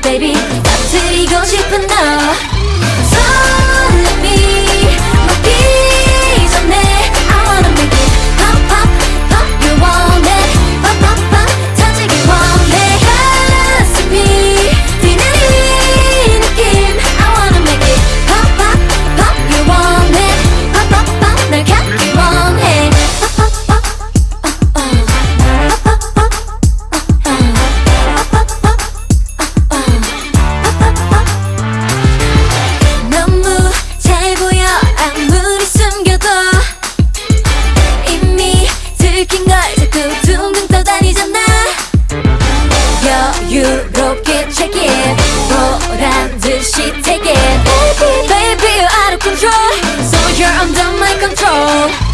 baby. 터뜨리고 싶은 너 You're under my control.